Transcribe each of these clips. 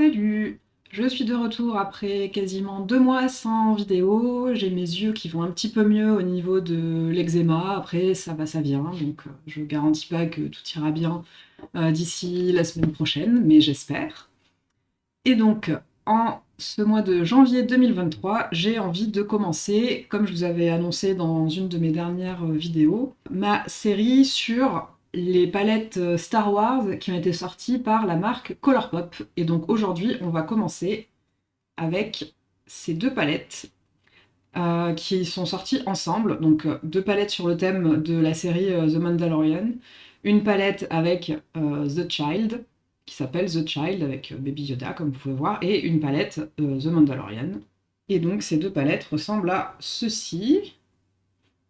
Salut Je suis de retour après quasiment deux mois sans vidéo. J'ai mes yeux qui vont un petit peu mieux au niveau de l'eczéma. Après, ça va, ça vient. Donc, euh, je garantis pas que tout ira bien euh, d'ici la semaine prochaine, mais j'espère. Et donc, en ce mois de janvier 2023, j'ai envie de commencer, comme je vous avais annoncé dans une de mes dernières vidéos, ma série sur les palettes euh, Star Wars qui ont été sorties par la marque Colourpop. Et donc aujourd'hui, on va commencer avec ces deux palettes euh, qui sont sorties ensemble. Donc euh, deux palettes sur le thème de la série The Mandalorian. Une palette avec The Child, qui s'appelle The Child, avec Baby Yoda, comme vous pouvez voir, et une palette The Mandalorian. Et donc ces deux palettes ressemblent à ceci.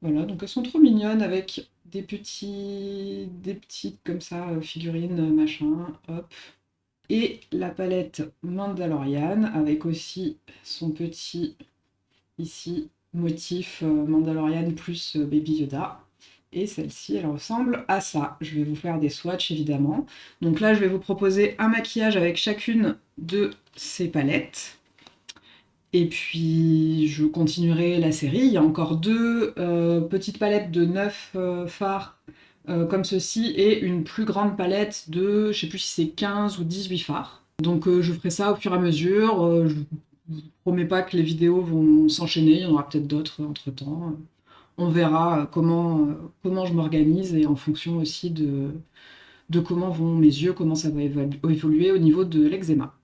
Voilà, donc elles sont trop mignonnes avec des petits, des petites comme ça, euh, figurines, machin, hop. Et la palette Mandalorian, avec aussi son petit, ici, motif euh, Mandalorian plus euh, Baby Yoda. Et celle-ci, elle ressemble à ça. Je vais vous faire des swatchs, évidemment. Donc là, je vais vous proposer un maquillage avec chacune de ces palettes. Et puis je continuerai la série. Il y a encore deux euh, petites palettes de 9 euh, fards euh, comme ceci et une plus grande palette de, je sais plus si c'est 15 ou 18 fards. Donc je ferai ça au fur et à mesure. je vous promets pas que les vidéos vont s'enchaîner, il y en aura peut-être d'autres entre temps. On verra comment, comment je m'organise et en fonction aussi de, de comment vont mes yeux, comment ça va évoluer au niveau de l'eczéma.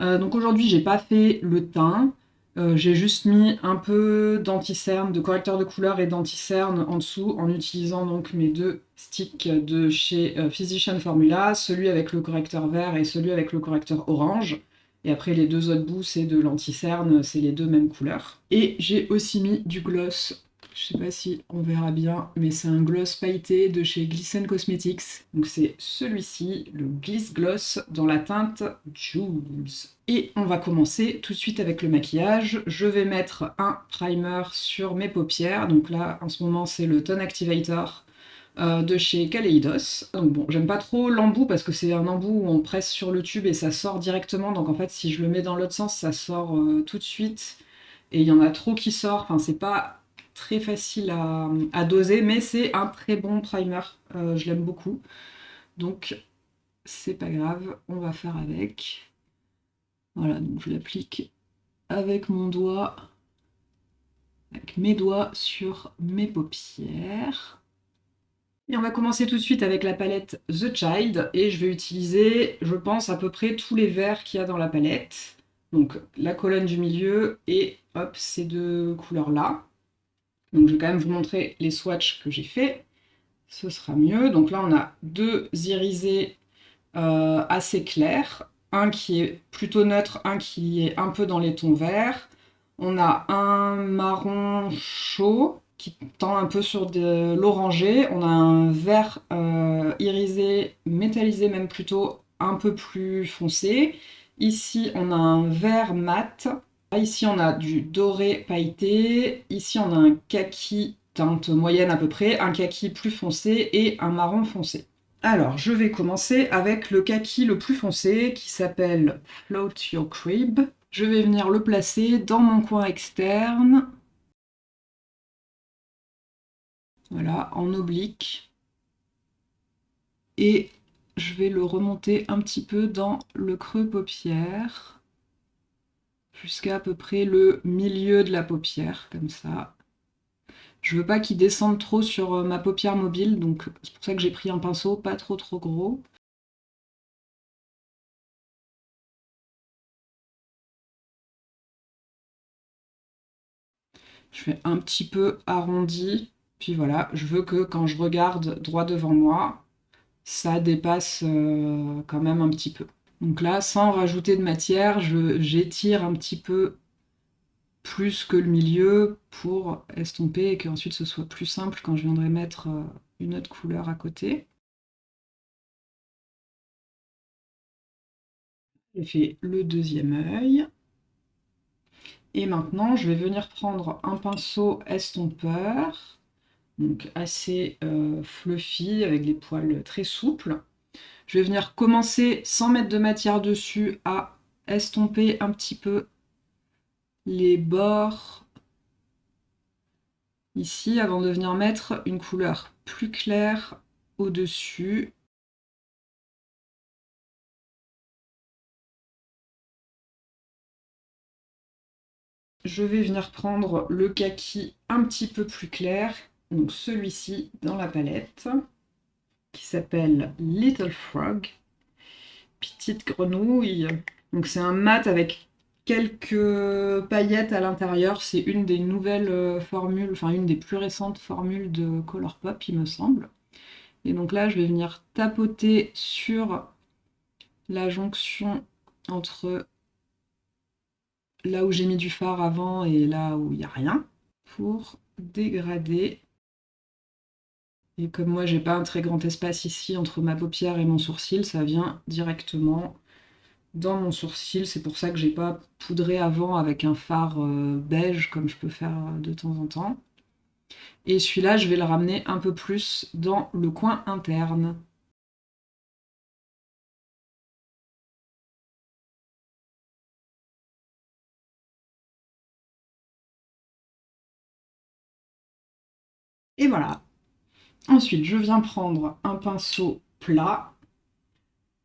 Euh, donc aujourd'hui, j'ai pas fait le teint. Euh, j'ai juste mis un peu d'anti-cerne, de correcteur de couleur et d'anti-cerne en dessous en utilisant donc mes deux sticks de chez euh, Physician Formula, celui avec le correcteur vert et celui avec le correcteur orange. Et après les deux autres bouts c'est de l'anti-cerne, c'est les deux mêmes couleurs. Et j'ai aussi mis du gloss je sais pas si on verra bien, mais c'est un gloss pailleté de chez Glisten Cosmetics. Donc c'est celui-ci, le Gliss Gloss, dans la teinte Jules. Et on va commencer tout de suite avec le maquillage. Je vais mettre un primer sur mes paupières. Donc là, en ce moment, c'est le Tone Activator euh, de chez Kaleidos. Donc bon, j'aime pas trop l'embout parce que c'est un embout où on presse sur le tube et ça sort directement. Donc en fait, si je le mets dans l'autre sens, ça sort euh, tout de suite. Et il y en a trop qui sort. Enfin, c'est pas très facile à, doser, mais c'est un très bon primer, euh, je l'aime beaucoup. Donc c'est pas grave, on va faire avec. Voilà, donc je l'applique avec mon doigt, avec mes doigts sur mes paupières. Et on va commencer tout de suite avec la palette The Child, et je vais utiliser, je pense, à peu près tous les verts qu'il y a dans la palette. Donc la colonne du milieu et hop, ces deux couleurs-là. Donc je vais quand même vous montrer les swatchs que j'ai fait. Ce sera mieux. Donc là, on a deux irisés euh, assez clairs. Un qui est plutôt neutre, un qui est un peu dans les tons verts. On a un marron chaud qui tend un peu sur de l'orangé. On a un vert euh, irisé, métallisé même plutôt, un peu plus foncé. Ici, on a un vert mat Ici, on a du doré pailleté. Ici, on a un kaki teinte moyenne à peu près, un kaki plus foncé et un marron foncé. Alors, je vais commencer avec le kaki le plus foncé qui s'appelle Float Your Crib. Je vais venir le placer dans mon coin externe. Voilà, en oblique. Et je vais le remonter un petit peu dans le creux paupière jusqu'à à peu près le milieu de la paupière, comme ça. Je veux pas qu'il descende trop sur euh, ma paupière mobile, donc c'est pour ça que j'ai pris un pinceau pas trop trop gros. Je fais un petit peu arrondi, puis voilà, je veux que quand je regarde droit devant moi, ça dépasse euh, quand même un petit peu. Donc là, sans rajouter de matière, j'étire un petit peu plus que le milieu pour estomper et qu'ensuite ce soit plus simple quand je viendrai mettre euh, une autre couleur à côté. J'ai fait le deuxième œil. Et maintenant, je vais venir prendre un pinceau estompeur, donc assez euh, fluffy, avec des poils très souples Je vais venir commencer, sans mettre de matière dessus, à estomper un petit peu les bords ici, avant de venir mettre une couleur plus claire au-dessus. Je vais venir prendre le kaki un petit peu plus clair, donc celui-ci dans la palette, qui s'appelle Little Frog, petite grenouille. Donc c'est un mat avec quelques paillettes à l'intérieur. C'est une des nouvelles euh, formules, enfin une des plus récentes formules de Colourpop, il me semble. Et donc là, je vais venir tapoter sur la jonction entre là où j'ai mis du fard avant et là où il n'y a rien, pour dégrader. Et comme moi, j'ai pas un très grand espace ici entre ma paupière et mon sourcil, ça vient directement dans mon sourcil. C'est pour ça que j'ai pas poudré avant avec un fard euh, beige comme je peux faire de temps en temps. Et celui-là, je vais le ramener un peu plus dans le coin interne. Et voilà. Ensuite, je viens prendre un pinceau plat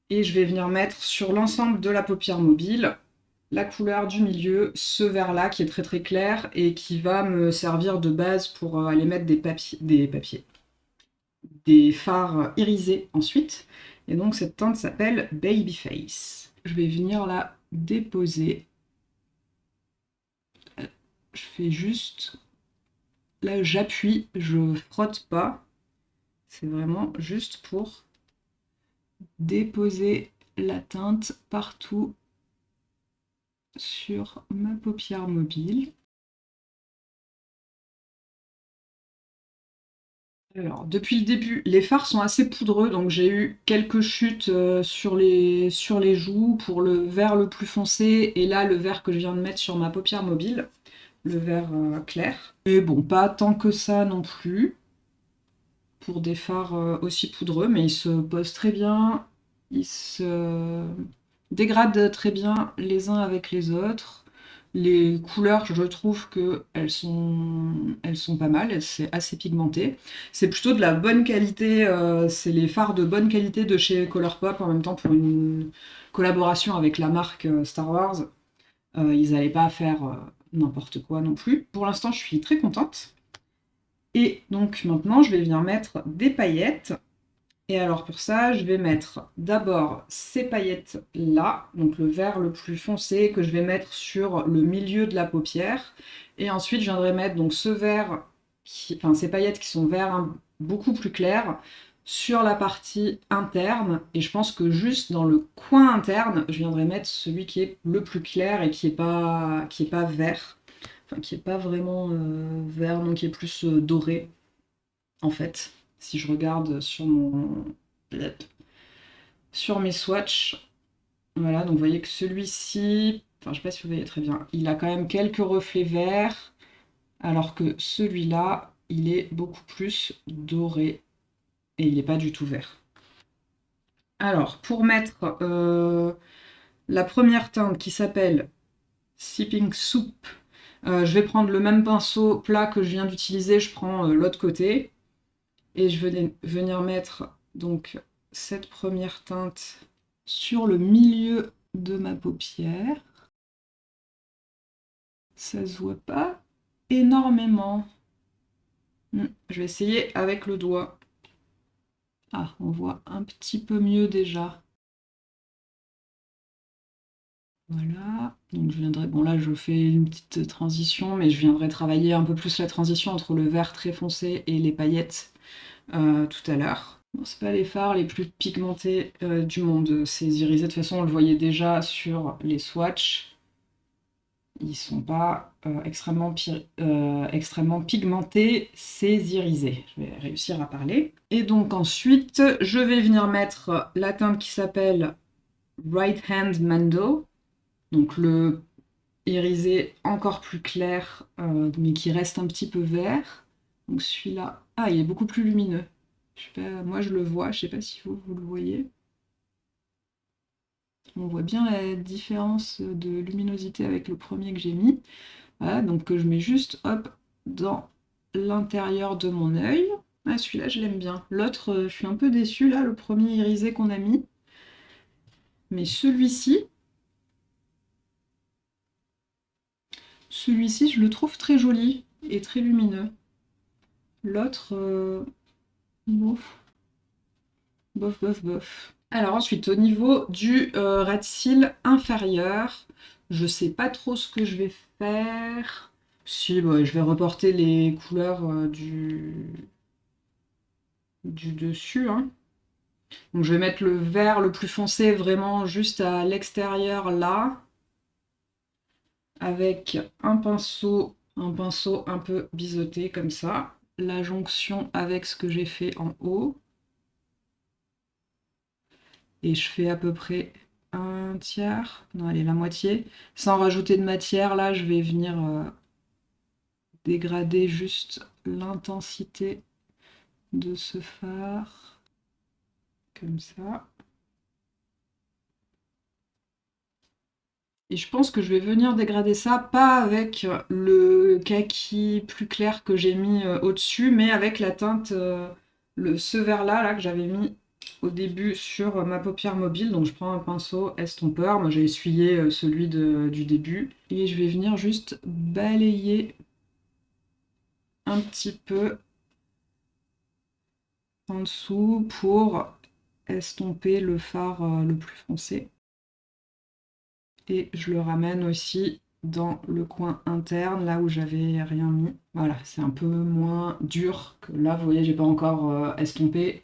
et je vais venir mettre sur l'ensemble de la paupière mobile la couleur du milieu, ce vert-là qui est très très clair et qui va me servir de base pour euh, aller mettre des papiers, des papiers, des fards irisés ensuite. Et donc cette teinte s'appelle Babyface. Je vais venir la déposer. Je fais juste... Là j'appuie, je frotte pas. C'est vraiment juste pour déposer la teinte partout sur ma paupière mobile. Alors, depuis le début, les fards sont assez poudreux, donc j'ai eu quelques chutes euh, sur, les, joues pour le vert le plus foncé, et là, le vert que je viens de mettre sur ma paupière mobile, le vert euh, clair. Mais bon, pas tant que ça non plus, pour des fards euh, aussi poudreux, mais ils se posent très bien, ils se dégradent très bien les uns avec les autres. Les couleurs, je trouve qu'elles sont, elles sont pas mal, c'est assez pigmenté. C'est plutôt de la bonne qualité, euh, c'est les fards de bonne qualité de chez Colourpop, en même temps pour une collaboration avec la marque euh, Star Wars. Ils n'allaient pas faire n'importe quoi non plus. Pour l'instant, je suis très contente. Et donc maintenant, je vais venir mettre des paillettes. Et alors pour ça, je vais mettre d'abord ces paillettes-là, donc le vert le plus foncé que je vais mettre sur le milieu de la paupière. Et ensuite, je viendrai mettre donc ce vert, enfin ces paillettes qui sont verts beaucoup plus clairs, sur la partie interne. Et je pense que juste dans le coin interne, je viendrai mettre celui qui est le plus clair et qui n'est pas, pas vert. Enfin, qui n'est pas vraiment euh, vert, donc qui est plus euh, doré, en fait si je regarde sur mon sur mes swatchs, voilà, donc vous voyez que celui-ci, enfin je sais pas si vous voyez très bien, il a quand même quelques reflets verts, alors que celui-là, il est beaucoup plus doré, et il n'est pas du tout vert. Alors, pour mettre euh, la première teinte qui s'appelle Sipping Soup, euh, je vais prendre le même pinceau plat que je viens d'utiliser, je prends euh, l'autre côté, et je vais venir mettre donc cette première teinte sur le milieu de ma paupière. Ça se voit pas énormément. Hmm, je vais essayer avec le doigt. Ah, on voit un petit peu mieux déjà. Voilà, donc je viendrai, bon là je fais une petite transition, mais je viendrai travailler un peu plus la transition entre le vert très foncé et les paillettes euh, tout à l'heure. Bon, c'est pas les fards les plus pigmentés euh, du monde, ces irisés. De toute façon, on le voyait déjà sur les swatchs. Ils sont pas euh, extrêmement, extrêmement pigmentés, ces irisés. Je vais réussir à parler. Et donc ensuite, je vais venir mettre la teinte qui s'appelle Right Hand Mando. Donc le irisé encore plus clair, mais qui reste un petit peu vert. Donc celui-là, ah, il est beaucoup plus lumineux. Je sais pas, moi je le vois, je sais pas si vous, vous le voyez. On voit bien la différence de luminosité avec le premier que j'ai mis. Voilà, donc que je mets juste, hop, dans l'intérieur de mon œil. Ah, celui-là, je l'aime bien. L'autre, euh, je suis un peu déçue, là, le premier irisé qu'on a mis. Mais celui-ci, celui-ci, je le trouve très joli et très lumineux. L'autre, euh, bof, bof, bof, bof. Alors ensuite, au niveau du euh, rat cils inférieur, je sais pas trop ce que je vais faire. Si, je vais reporter les couleurs euh, du... du dessus. Hein. Donc je vais mettre le vert le plus foncé vraiment juste à l'extérieur là. Avec un pinceau, un pinceau un peu biseauté comme ça. La jonction avec ce que j'ai fait en haut. Et je fais à peu près un tiers, non allez la moitié. Sans rajouter de matière, là je vais venir... Euh, dégrader juste l'intensité de ce phare, comme ça. Et je pense que je vais venir dégrader ça, pas avec le kaki plus clair que j'ai mis euh, au-dessus, mais avec la teinte, euh, le, ce vert-là là, que j'avais mis au début sur ma paupière mobile. Donc je prends un pinceau estompeur, moi j'ai essuyé euh, celui du début. Et je vais venir juste balayer un petit peu en dessous pour estomper le euh, le plus foncé. Et je le ramène aussi dans le coin interne, là où j'avais rien mis. Voilà, c'est un peu moins dur que là, vous voyez, j'ai pas encore euh, estompé.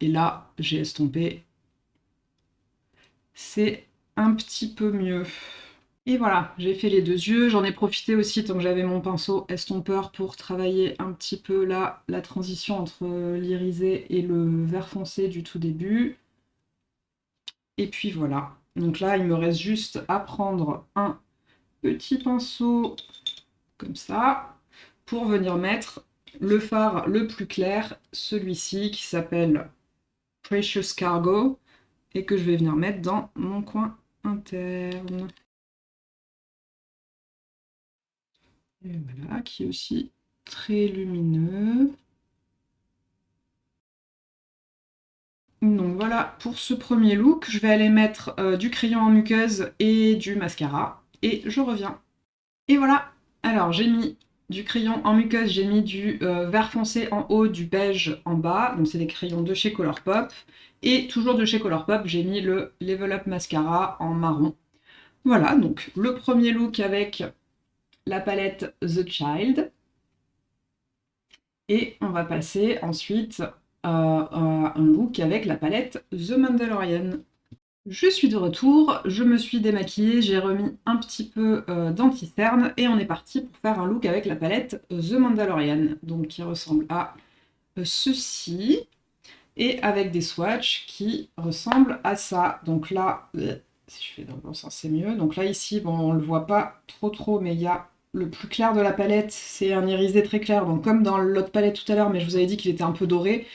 Et là, j'ai estompé. C'est un petit peu mieux. Et voilà, j'ai fait les deux yeux. J'en ai profité aussi, tant que j'avais mon pinceau estompeur, pour travailler un petit peu là, la transition entre l'irisé et le vert foncé du tout début. Et puis voilà. Donc là, il me reste juste à prendre un petit pinceau comme ça, pour venir mettre le fard le plus clair, celui-ci qui s'appelle Precious Cargo, et que je vais venir mettre dans mon coin interne. voilà, qui est aussi très lumineux. Donc voilà pour ce premier look. Je vais aller mettre euh, du crayon en muqueuse et du mascara. Et je reviens. Et voilà Alors j'ai mis du crayon en muqueuse, j'ai mis du euh, vert foncé en haut, du beige en bas. Donc c'est des crayons de chez Colourpop. Et toujours de chez Colourpop, j'ai mis le Level Up Mascara en marron. Voilà, donc le premier look avec la palette The Child. Et on va passer ensuite un look avec la palette The Mandalorian. Je suis de retour, je me suis démaquillée, j'ai remis un petit peu euh, d'anti-cerne et on est parti pour faire un look avec la palette The Mandalorian, donc qui ressemble à euh, ceci, et avec des swatchs qui ressemblent à ça. Donc là, euh, si je fais dans le bon sens c'est mieux. Donc là ici, bon on le voit pas trop trop, mais il y a le plus clair de la palette, c'est un irisé très clair, donc comme dans l'autre palette tout à l'heure, mais je vous avais dit qu'il était un peu doré.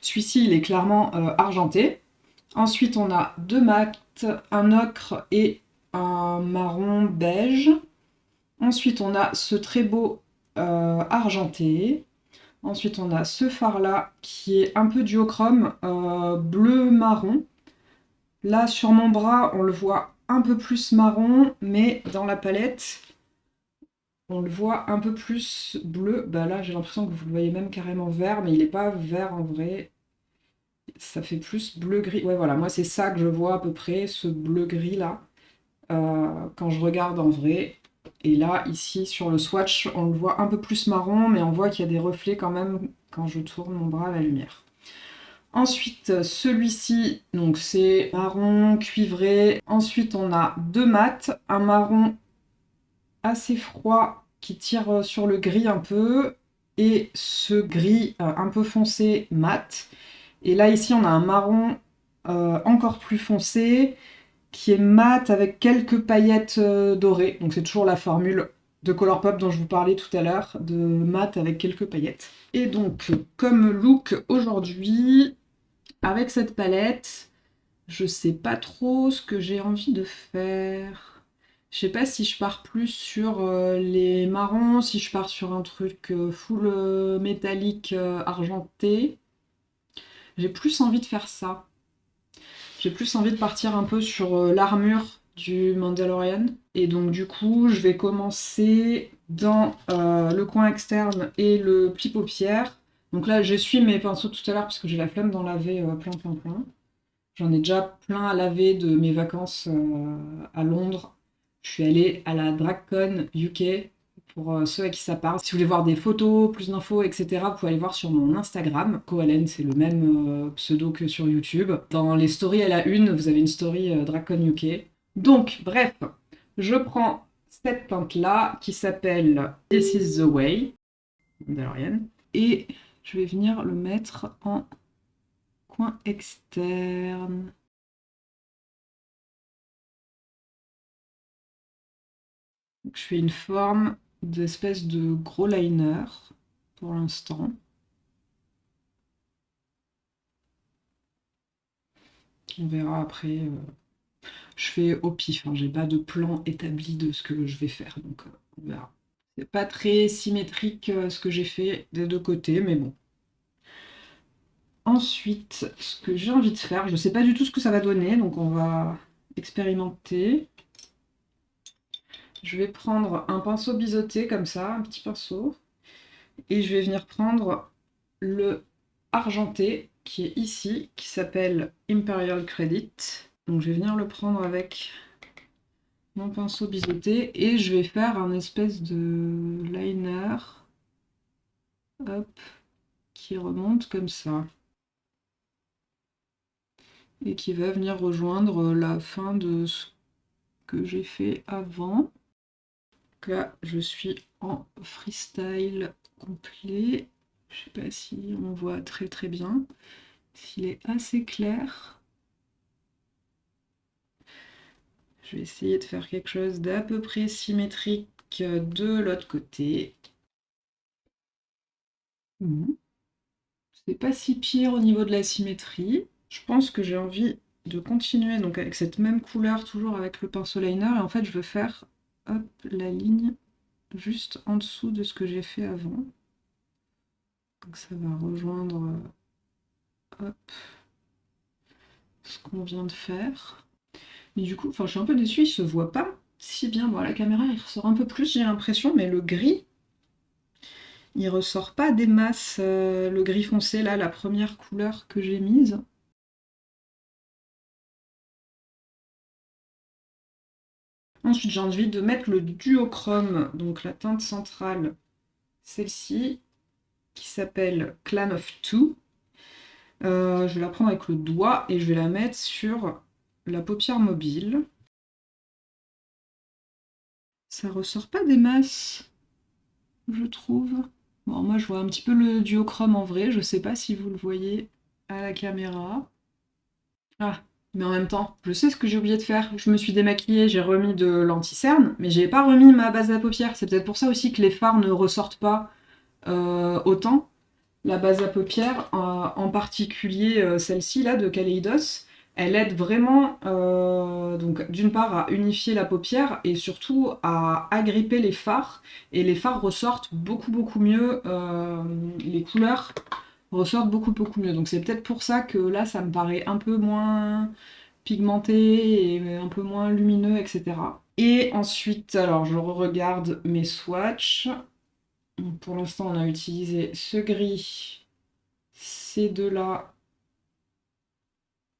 Celui-ci, il est clairement euh, argenté. Ensuite, on a deux mats, un ocre et un marron beige. Ensuite, on a ce très beau euh, argenté. Ensuite, on a ce phare-là qui est un peu duochrome, euh, bleu-marron. Là, sur mon bras, on le voit un peu plus marron, mais dans la palette, on le voit un peu plus bleu. Bah là, j'ai l'impression que vous le voyez même carrément vert, mais il n'est pas vert en vrai. Ça fait plus bleu-gris. Ouais, voilà, moi c'est ça que je vois à peu près, ce bleu-gris là, euh, quand je regarde en vrai. Et là, ici, sur le swatch, on le voit un peu plus marron, mais on voit qu'il y a des reflets quand même quand je tourne mon bras à la lumière. Ensuite, celui-ci, donc c'est marron cuivré. Ensuite, on a deux mats, un marron assez froid qui tire euh, sur le gris un peu et ce gris euh, un peu foncé mat. Et là ici on a un marron euh, encore plus foncé qui est mat avec quelques paillettes dorées. Donc c'est toujours la formule de Colourpop dont je vous parlais tout à l'heure, de mat avec quelques paillettes. Et donc comme look aujourd'hui, avec cette palette, Je sais pas trop ce que j'ai envie de faire. Je sais pas si je pars plus sur euh, les marrons, si je pars sur un truc euh, full euh, métallique argenté. J'ai plus envie de faire ça. J'ai plus envie de partir un peu sur l'armure du Mandalorian. Et donc du coup, je vais commencer dans le coin externe et le pli paupière. Donc là, je suis mes pinceaux tout à l'heure parce que j'ai la flemme d'en laver plein plein plein. J'en ai déjà plein à laver de mes vacances à Londres je suis allée à la DragCon UK pour euh, ceux à qui ça parle. Si vous voulez voir des photos, plus d'infos, etc., vous pouvez aller voir sur mon Instagram. Coalen, c'est le même euh, pseudo que sur YouTube. Dans les stories à la une, vous avez une story euh, UK. Donc, bref, je prends cette teinte-là qui s'appelle This is the Way, et je vais venir le mettre en coin externe. Je fais une forme d'espèce de gros liner pour l'instant. On verra après. Euh, je fais au pif, hein, j'ai pas de plan établi de ce que je vais faire, donc euh. C'est pas très symétrique euh, ce que j'ai fait des deux côtés, mais bon. Ensuite, ce que j'ai envie de faire, je sais pas du tout ce que ça va donner, donc on va expérimenter. Je vais prendre un pinceau biseauté comme ça, un petit pinceau, et je vais venir prendre le argenté qui est ici, qui s'appelle Imperial Credit. Donc je vais venir le prendre avec mon pinceau biseauté et je vais faire un espèce de liner qui remonte comme ça. Et qui va venir rejoindre la fin de ce que j'ai fait avant là, je suis en freestyle complet. Je sais pas si on voit très très bien. S'il est assez clair. Je vais essayer de faire quelque chose d'à peu près symétrique de l'autre côté. C'est pas si pire au niveau de la symétrie. Je pense que j'ai envie de continuer donc avec cette même couleur, toujours avec le pinceau liner. Et en fait, je veux faire hop, la ligne juste en dessous de ce que j'ai fait avant. Donc ça va rejoindre hop, ce qu'on vient de faire. Mais du coup, enfin je suis un peu déçue, il se voit pas si bien. Bon, la caméra il ressort un peu plus, j'ai l'impression, mais le gris, il ressort pas des masses. Euh, le gris foncé, là, la première couleur que j'ai mise. Ensuite, j'ai envie de mettre le duochrome, donc la teinte centrale, celle-ci, qui s'appelle Clan of Two. Euh, je vais la prendre avec le doigt et je vais la mettre sur la paupière mobile. Ça ressort pas des masses, je trouve. Bon, moi je vois un petit peu le duochrome en vrai, je sais pas si vous le voyez à la caméra. Ah, mais en même temps, je sais ce que j'ai oublié de faire. Je me suis démaquillée, j'ai remis de l'anti-cerne, mais j'ai pas remis ma base à paupières. C'est peut-être pour ça aussi que les fards ne ressortent pas euh, autant. La base à paupières, euh, en particulier euh, celle-ci là de Kaleidos, elle aide vraiment, d'une part à unifier la paupière et surtout à agripper les fards. Et les fards ressortent beaucoup beaucoup mieux, les couleurs ressortent beaucoup beaucoup mieux. Donc c'est peut-être pour ça que là ça me paraît un peu moins pigmenté et un peu moins lumineux, etc. Et ensuite, alors je regarde mes swatchs. Pour l'instant, on a utilisé ce gris, ces deux-là,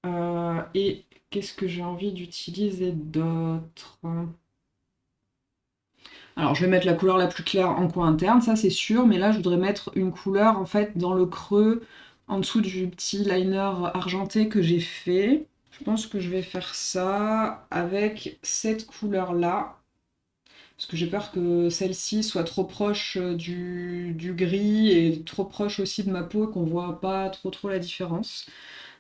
euh, et qu'est-ce que j'ai envie d'utiliser d'autre? Alors je vais mettre la couleur la plus claire en coin interne, ça c'est sûr, mais là je voudrais mettre une couleur en fait dans le creux, en dessous du petit liner argenté que j'ai fait. Je pense que je vais faire ça avec cette couleur là, parce que j'ai peur que celle-ci soit trop proche du, gris et trop proche aussi de ma peau qu'on voit pas trop trop la différence.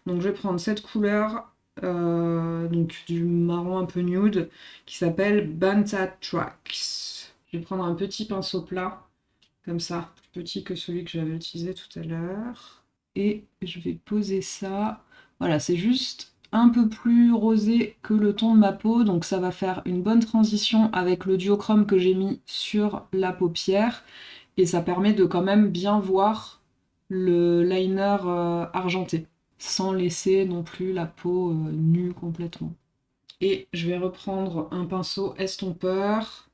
Donc je vais prendre cette couleur, euh, donc du marron un peu nude, qui s'appelle Banta Tracks. Prendre un petit pinceau plat, comme ça, plus petit que celui que j'avais utilisé tout à l'heure. Et je vais poser ça. Voilà, c'est juste un peu plus rosé que le ton de ma peau, donc ça va faire une bonne transition avec le duochrome que j'ai mis sur la paupière, et ça permet de quand même bien voir le liner euh, argenté, sans laisser non plus la peau euh, nue complètement. Et je vais reprendre un pinceau estompeur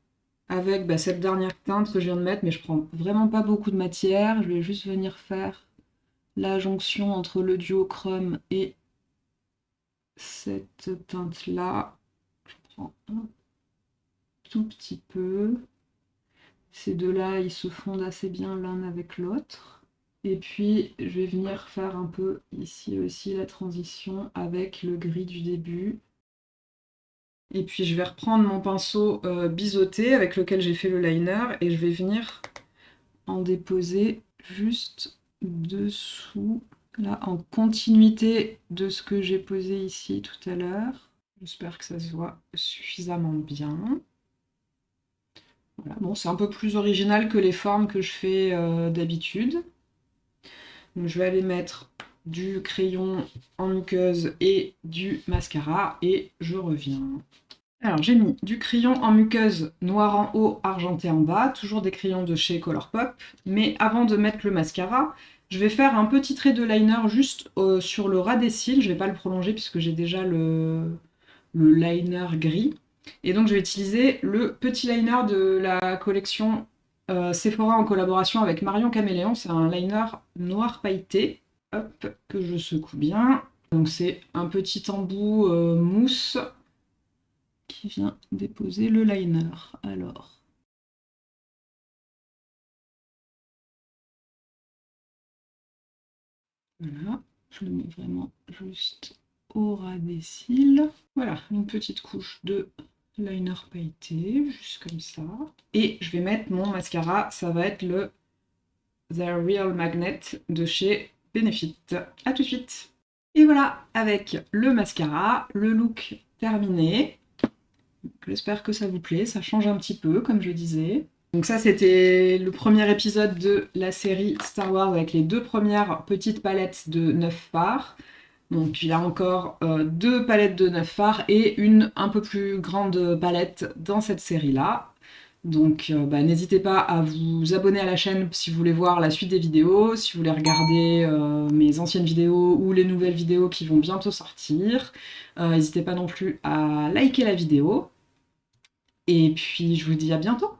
avec bah, cette dernière teinte que je viens de mettre, mais je prends vraiment pas beaucoup de matière, je vais juste venir faire la jonction entre le duochrome et cette teinte-là. Je prends un tout petit peu. Ces deux-là, ils se fondent assez bien l'un avec l'autre. Et puis, je vais venir faire un peu ici aussi la transition avec le gris du début. Et puis, je vais reprendre mon pinceau euh, biseauté avec lequel j'ai fait le liner et je vais venir en déposer juste dessous, là, en continuité de ce que j'ai posé ici tout à l'heure. J'espère que ça se voit suffisamment bien. Voilà. Bon, c'est un peu plus original que les formes que je fais euh, d'habitude. Donc je vais aller mettre du crayon en muqueuse et du mascara et je reviens. Alors j'ai mis du crayon en muqueuse noir en haut, argenté en bas, toujours des crayons de chez Colourpop. Mais avant de mettre le mascara, je vais faire un petit trait de liner juste euh, sur le ras des cils. Je ne vais pas le prolonger puisque j'ai déjà le, liner gris. Et donc je vais utiliser le petit liner de la collection euh, Sephora en collaboration avec Marion Caméléon. C'est un liner noir pailleté. Que je secoue bien. Donc c'est un petit embout euh, mousse qui vient déposer le liner. Alors, Voilà, je le mets vraiment juste au ras des cils. Voilà, une petite couche de liner pailleté, juste comme ça. Et je vais mettre mon mascara, ça va être le The Real Magnet de chez Benefit. A tout de suite Et voilà, avec le mascara, le look terminé. J'espère que ça vous plaît, ça change un petit peu, comme je disais. Donc ça, c'était le premier épisode de la série Star Wars avec les deux premières petites palettes de 9 phares. Donc il y a encore euh, deux palettes de 9 phares et une un peu plus grande palette dans cette série-là. Donc euh, bah, n'hésitez pas à vous abonner à la chaîne si vous voulez voir la suite des vidéos, si vous voulez regarder euh, mes anciennes vidéos ou les nouvelles vidéos qui vont bientôt sortir. N'hésitez pas non plus à liker la vidéo. Et puis je vous dis à bientôt